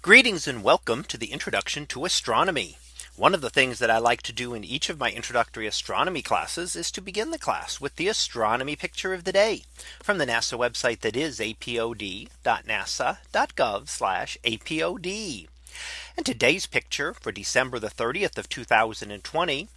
Greetings and welcome to the introduction to astronomy. One of the things that I like to do in each of my introductory astronomy classes is to begin the class with the astronomy picture of the day from the NASA website that is apod.nasa.gov apod. And today's picture for December the 30th of 2020.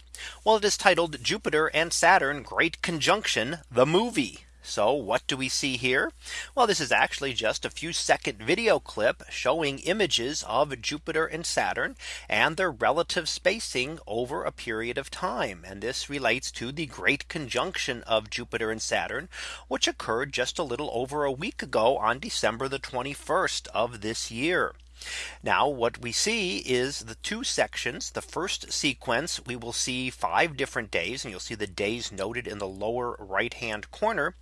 Well, it is titled Jupiter and Saturn Great Conjunction the movie. So what do we see here? Well, this is actually just a few second video clip showing images of Jupiter and Saturn and their relative spacing over a period of time. And this relates to the great conjunction of Jupiter and Saturn, which occurred just a little over a week ago on December the 21st of this year. Now what we see is the two sections. The first sequence we will see five different days and you'll see the days noted in the lower right hand corner.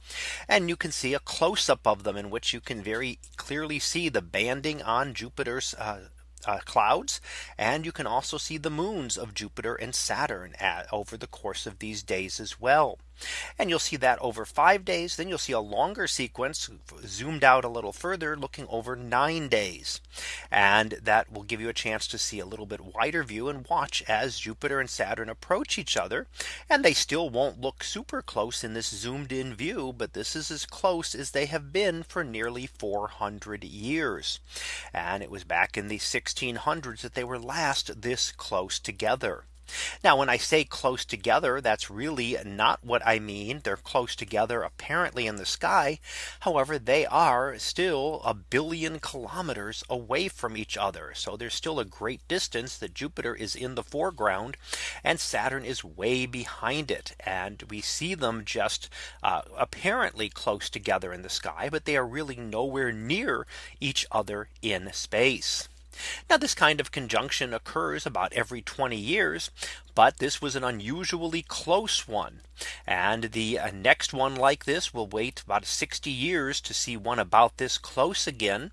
And you can see a close up of them in which you can very clearly see the banding on Jupiter's uh, uh, clouds. And you can also see the moons of Jupiter and Saturn at, over the course of these days as well. And you'll see that over five days. Then you'll see a longer sequence zoomed out a little further looking over nine days. And that will give you a chance to see a little bit wider view and watch as Jupiter and Saturn approach each other. And they still won't look super close in this zoomed in view. But this is as close as they have been for nearly 400 years. And it was back in the 1600s that they were last this close together. Now when I say close together, that's really not what I mean. They're close together apparently in the sky. However, they are still a billion kilometers away from each other. So there's still a great distance that Jupiter is in the foreground and Saturn is way behind it. And we see them just uh, apparently close together in the sky, but they are really nowhere near each other in space. Now this kind of conjunction occurs about every 20 years. But this was an unusually close one. And the uh, next one like this will wait about 60 years to see one about this close again.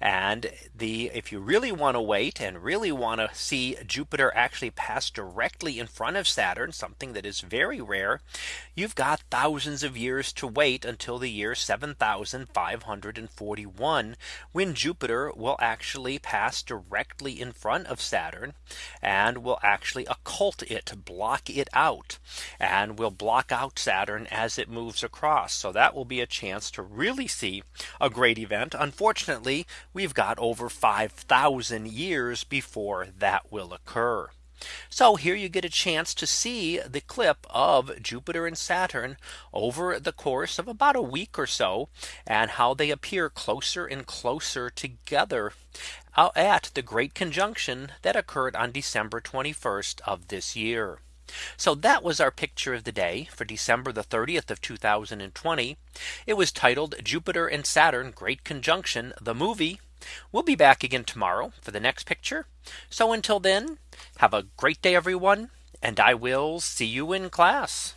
And the if you really want to wait and really want to see Jupiter actually pass directly in front of Saturn, something that is very rare, you've got thousands of years to wait until the year 7541 when Jupiter will actually pass directly in front of Saturn and will actually occult it to block it out and will block out Saturn as it moves across. So that will be a chance to really see a great event. Unfortunately, we've got over 5000 years before that will occur. So here you get a chance to see the clip of Jupiter and Saturn over the course of about a week or so and how they appear closer and closer together uh, at the great conjunction that occurred on December 21st of this year. So that was our picture of the day for December the 30th of 2020. It was titled Jupiter and Saturn Great Conjunction the movie. We'll be back again tomorrow for the next picture. So until then, have a great day, everyone. And I will see you in class.